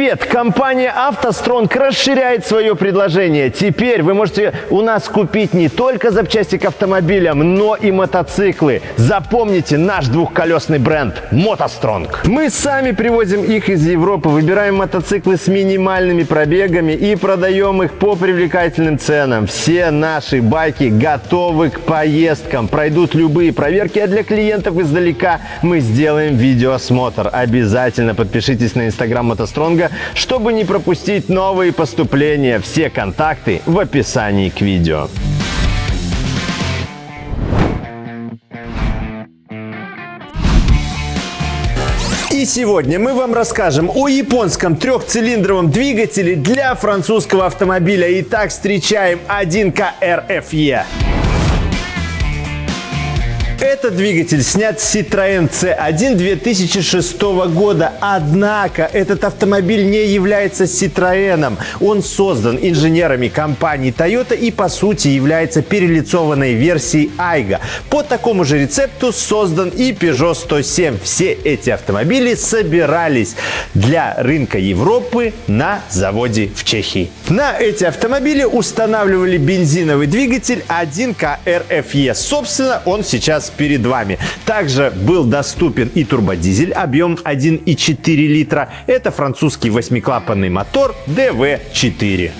Привет! Компания «АвтоСтронг» расширяет свое предложение. Теперь вы можете у нас купить не только запчасти к автомобилям, но и мотоциклы. Запомните наш двухколесный бренд «МотоСтронг». Мы сами привозим их из Европы, выбираем мотоциклы с минимальными пробегами и продаем их по привлекательным ценам. Все наши байки готовы к поездкам, пройдут любые проверки, а для клиентов издалека мы сделаем видеоосмотр. Обязательно подпишитесь на инстаграм «МотоСтронга», чтобы не пропустить новые поступления. Все контакты в описании к видео. И сегодня мы вам расскажем о японском трехцилиндровом двигателе для французского автомобиля. Итак, встречаем 1К RFE. Этот двигатель снят с Citroёn C1 2006 года. Однако этот автомобиль не является Citroёn. Он создан инженерами компании Toyota и по сути является перелицованной версией Айга. По такому же рецепту создан и Peugeot 107. Все эти автомобили собирались для рынка Европы на заводе в Чехии. На эти автомобили устанавливали бензиновый двигатель 1К RFE. Собственно, он сейчас перед вами. Также был доступен и турбодизель, объем 1,4 литра. Это французский восьмиклапанный мотор DV4.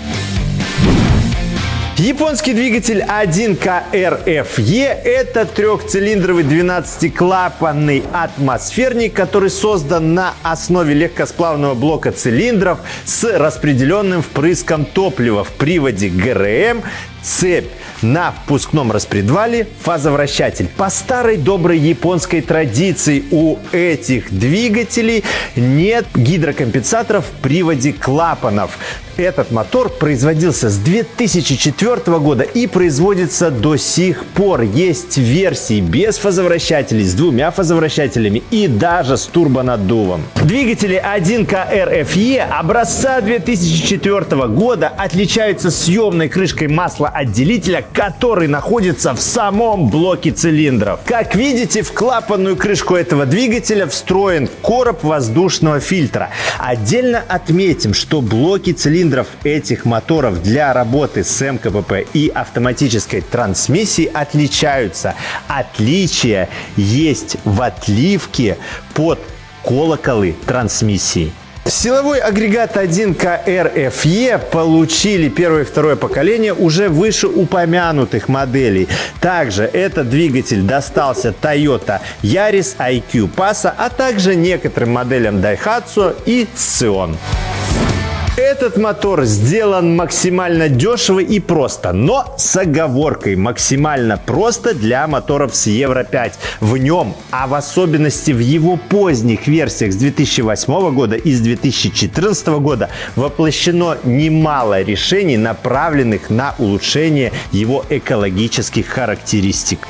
Японский двигатель 1КРФЕ – это трехцилиндровый 12-клапанный атмосферник, который создан на основе легкосплавного блока цилиндров с распределенным впрыском топлива в приводе ГРМ цепь на впускном распредвале фазовращатель. По старой доброй японской традиции у этих двигателей нет гидрокомпенсаторов в приводе клапанов. Этот мотор производился с 2004 года и производится до сих пор. Есть версии без фазовращателей, с двумя фазовращателями и даже с турбонаддувом. Двигатели 1К RFE образца 2004 года отличаются съемной крышкой масла-отделителя, который находится в самом блоке цилиндров. Как видите, в клапанную крышку этого двигателя встроен короб воздушного фильтра. Отдельно отметим, что блоки цилиндров этих моторов для работы с МКПП и автоматической трансмиссией отличаются. Отличия есть в отливке под колоколы трансмиссии. Силовой агрегат 1КРФЕ получили первое и второе поколение уже выше упомянутых моделей. Также этот двигатель достался Toyota Yaris IQ Passa, а также некоторым моделям Daihatsu и Scion. Этот мотор сделан максимально дешево и просто, но с оговоркой максимально просто для моторов с Евро 5. В нем, а в особенности в его поздних версиях с 2008 года и с 2014 года воплощено немало решений, направленных на улучшение его экологических характеристик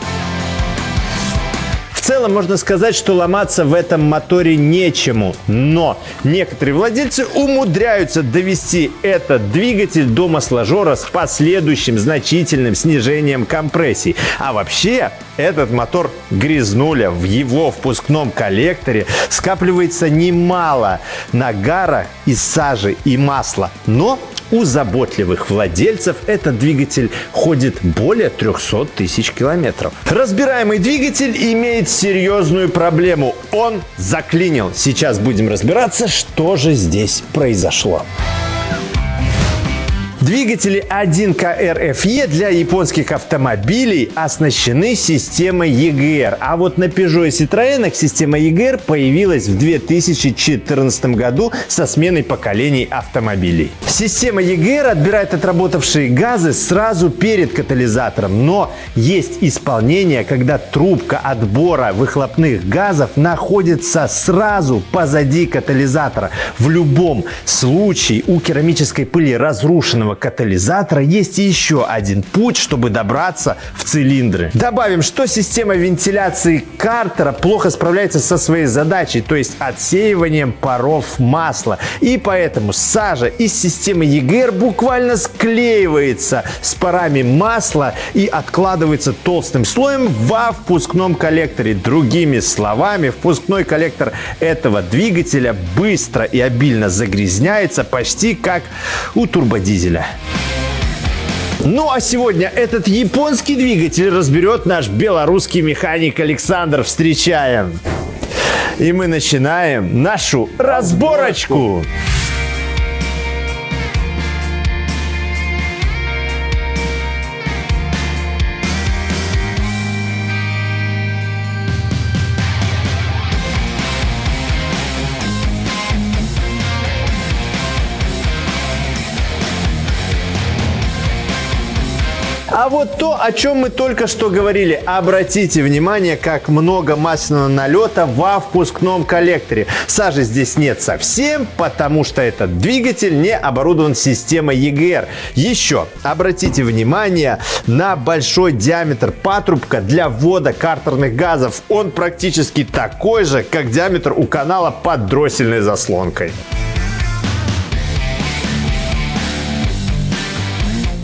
целом можно сказать, что ломаться в этом моторе нечему. Но некоторые владельцы умудряются довести этот двигатель до масложора с последующим значительным снижением компрессии. А вообще этот мотор грязнуля. В его впускном коллекторе скапливается немало нагара из сажи и масла. Но у заботливых владельцев этот двигатель ходит более 300 тысяч километров. Разбираемый двигатель имеет серьезную проблему. Он заклинил. Сейчас будем разбираться, что же здесь произошло. Двигатели 1КРФЕ для японских автомобилей оснащены системой EGR, а вот на Peugeot и Citroёn система EGR появилась в 2014 году со сменой поколений автомобилей. Система EGR отбирает отработавшие газы сразу перед катализатором, но есть исполнение, когда трубка отбора выхлопных газов находится сразу позади катализатора. В любом случае у керамической пыли разрушенного катализатора есть еще один путь, чтобы добраться в цилиндры. Добавим, что система вентиляции картера плохо справляется со своей задачей, то есть отсеиванием паров масла. И поэтому сажа из системы EGR буквально склеивается с парами масла и откладывается толстым слоем во впускном коллекторе. Другими словами, впускной коллектор этого двигателя быстро и обильно загрязняется почти как у турбодизеля. Ну а сегодня этот японский двигатель разберет наш белорусский механик Александр. Встречаем! И мы начинаем нашу разборочку. разборочку. А вот то, о чем мы только что говорили. Обратите внимание, как много масляного налета во впускном коллекторе. Сажи здесь нет совсем, потому что этот двигатель не оборудован системой EGR. Еще обратите внимание на большой диаметр патрубка для ввода картерных газов. Он практически такой же, как диаметр у канала под дроссельной заслонкой.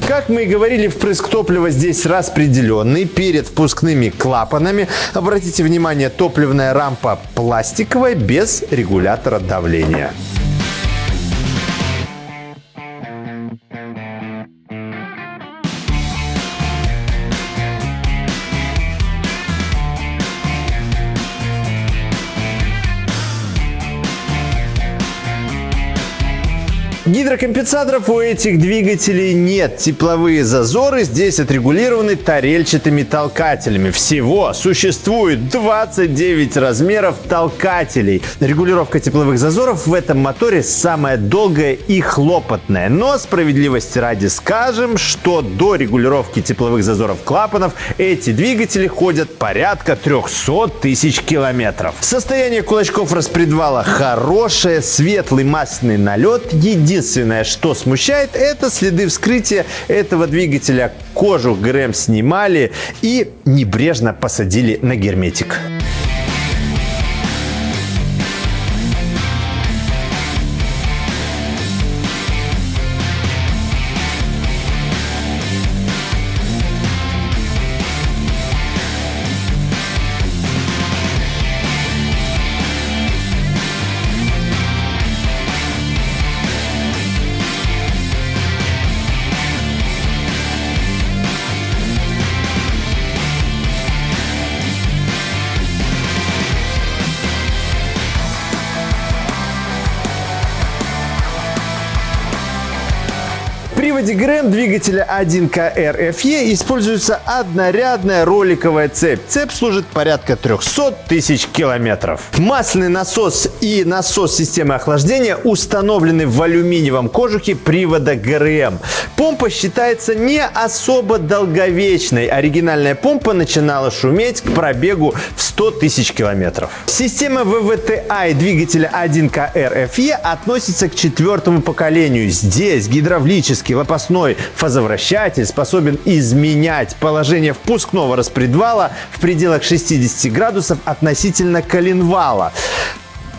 Как мы и говорили, впрыск топлива здесь распределенный перед впускными клапанами. Обратите внимание, топливная рампа пластиковая без регулятора давления. Гидрокомпенсаторов у этих двигателей нет. Тепловые зазоры здесь отрегулированы тарельчатыми толкателями. Всего существует 29 размеров толкателей. Регулировка тепловых зазоров в этом моторе самая долгая и хлопотная. Но справедливости ради скажем, что до регулировки тепловых зазоров клапанов эти двигатели ходят порядка 300 тысяч километров. Состояние кулачков распредвала хорошее, светлый масляный налет. Единственное Единственное, что смущает, это следы вскрытия этого двигателя. Кожу ГРМ снимали и небрежно посадили на герметик. Приводе ГРМ двигателя 1КР-FE используется однорядная роликовая цепь. Цепь служит порядка 300 тысяч километров. Масляный насос и насос системы охлаждения установлены в алюминиевом кожухе привода ГРМ. Помпа считается не особо долговечной. Оригинальная помпа начинала шуметь к пробегу в 100 тысяч километров. Система ВВТА двигателя 1КР-FE относится к четвертому поколению. Здесь гидравлический лопастной фазовращатель способен изменять положение впускного распредвала в пределах 60 градусов относительно коленвала.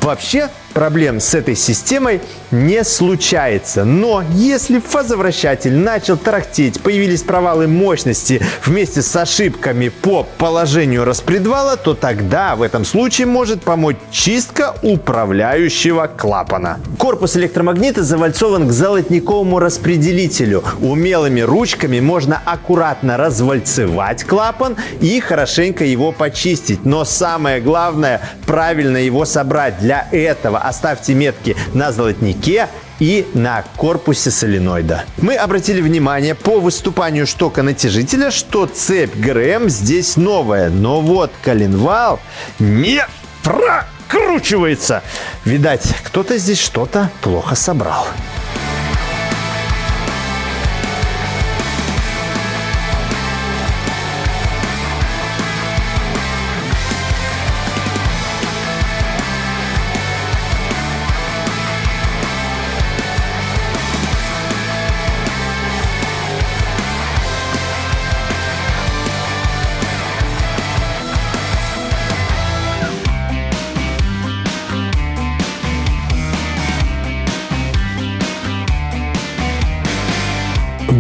Вообще проблем с этой системой не случается. Но если фазовращатель начал тарахтеть, появились провалы мощности вместе с ошибками по положению распредвала, то тогда в этом случае может помочь чистка управляющего клапана. Корпус электромагнита завальцован к золотниковому распределителю. Умелыми ручками можно аккуратно развальцевать клапан и хорошенько его почистить. Но самое главное правильно его собрать. Для этого оставьте метки на золотнике и на корпусе соленоида. Мы обратили внимание по выступанию штока натяжителя, что цепь ГРМ здесь новая, но вот коленвал не прокручивается. Видать, кто-то здесь что-то плохо собрал.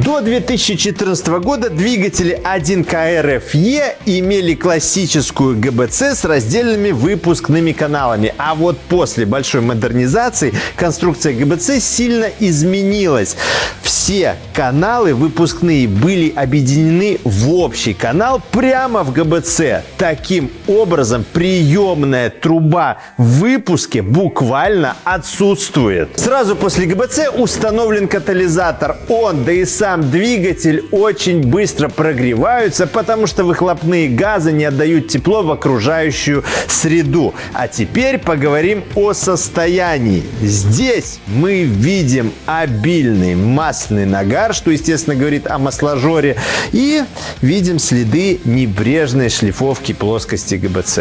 До 2014 года двигатели 1КРФЕ имели классическую ГБЦ с раздельными выпускными каналами. А вот после большой модернизации конструкция ГБЦ сильно изменилась. Все каналы выпускные были объединены в общий канал прямо в ГБЦ. Таким образом, приемная труба в выпуске буквально отсутствует. Сразу после ГБЦ установлен катализатор. Он, да и сам двигатель очень быстро прогреваются, потому что выхлопные газы не отдают тепло в окружающую среду. А теперь поговорим о состоянии. Здесь мы видим обильный масляный нагар, что, естественно, говорит о масложоре, и видим следы небрежной шлифовки плоскости ГБЦ.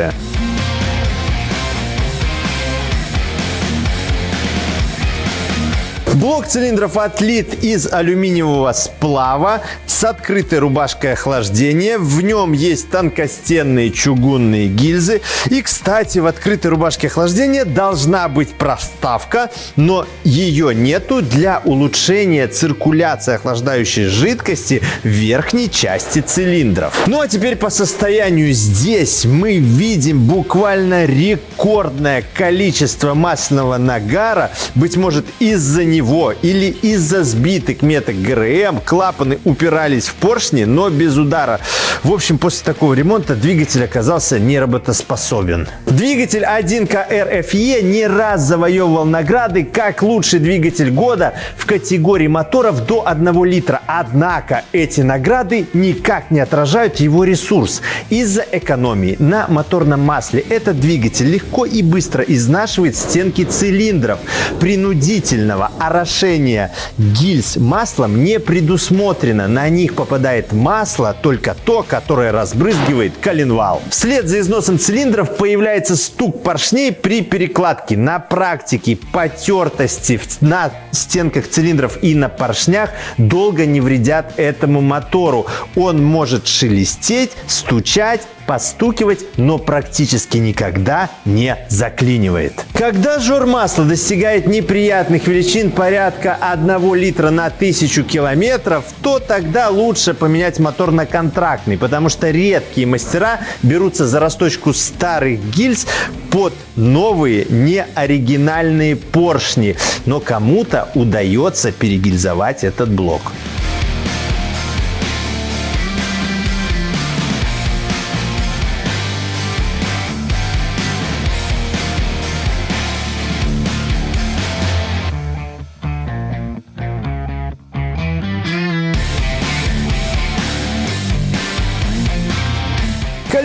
Блок цилиндров отлит из алюминиевого сплава с открытой рубашкой охлаждения. В нем есть тонкостенные чугунные гильзы. И, кстати, в открытой рубашке охлаждения должна быть проставка, но ее нету для улучшения циркуляции охлаждающей жидкости в верхней части цилиндров. Ну а теперь по состоянию. Здесь мы видим буквально рекордное количество масляного нагара. Быть может из-за него него или из-за сбитых меток ГРМ клапаны упирались в поршни, но без удара. В общем, после такого ремонта двигатель оказался неработоспособен. Двигатель 1К RFE не раз завоевывал награды как лучший двигатель года в категории моторов до 1 литра. Однако эти награды никак не отражают его ресурс. Из-за экономии на моторном масле этот двигатель легко и быстро изнашивает стенки цилиндров. Принудительного орошение гильз маслом не предусмотрено. На них попадает масло, только то, которое разбрызгивает коленвал. Вслед за износом цилиндров появляется стук поршней при перекладке. На практике потертости на стенках цилиндров и на поршнях долго не вредят этому мотору. Он может шелестеть, стучать постукивать, но практически никогда не заклинивает. Когда жор масла достигает неприятных величин порядка 1 литра на 1000 километров, то тогда лучше поменять мотор на контрактный, потому что редкие мастера берутся за расточку старых гильз под новые неоригинальные поршни. Но кому-то удается перегильзовать этот блок.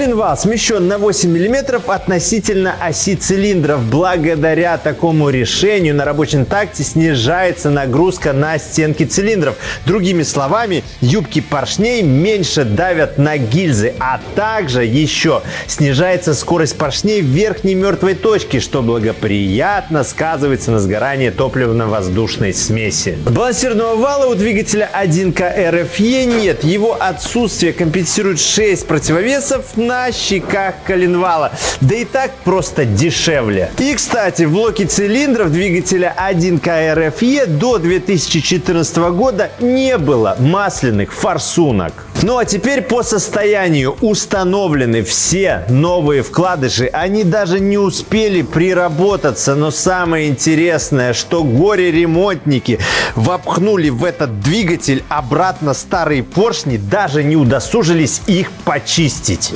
Коленвал смещен на 8 мм относительно оси цилиндров. Благодаря такому решению на рабочем такте снижается нагрузка на стенки цилиндров. Другими словами, юбки поршней меньше давят на гильзы, а также еще снижается скорость поршней в верхней мертвой точке, что благоприятно сказывается на сгорании топливно-воздушной смеси. Балансирного вала у двигателя 1К RFE нет. Его отсутствие компенсирует 6 противовесов на щеках коленвала. Да и так просто дешевле. И, кстати, в блоке цилиндров двигателя 1К RFE до 2014 года не было масляных форсунок. Ну а теперь по состоянию установлены все новые вкладыши. Они даже не успели приработаться. Но самое интересное, что горе-ремонтники вопхнули в этот двигатель обратно старые поршни, даже не удосужились их почистить.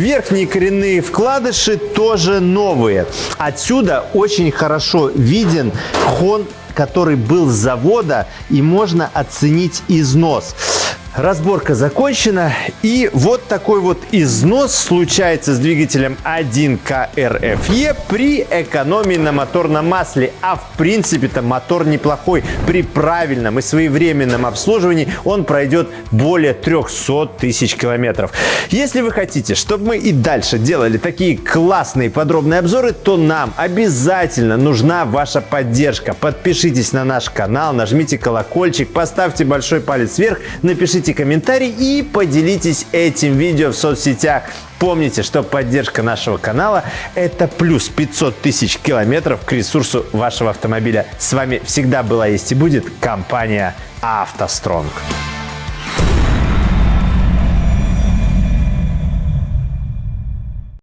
Верхние коренные вкладыши тоже новые. Отсюда очень хорошо виден хон который был с завода и можно оценить износ. Разборка закончена. И вот такой вот износ случается с двигателем 1КРФЕ при экономии на моторном масле. А в принципе-то мотор неплохой. При правильном и своевременном обслуживании он пройдет более 300 тысяч километров. Если вы хотите, чтобы мы и дальше делали такие классные подробные обзоры, то нам обязательно нужна ваша поддержка. Подпишитесь на наш канал, нажмите колокольчик, поставьте большой палец вверх, напишите комментарий и поделитесь этим видео в соцсетях. Помните, что поддержка нашего канала – это плюс 500 тысяч километров к ресурсу вашего автомобиля. С вами всегда была, есть и будет компания «АвтоСтронг».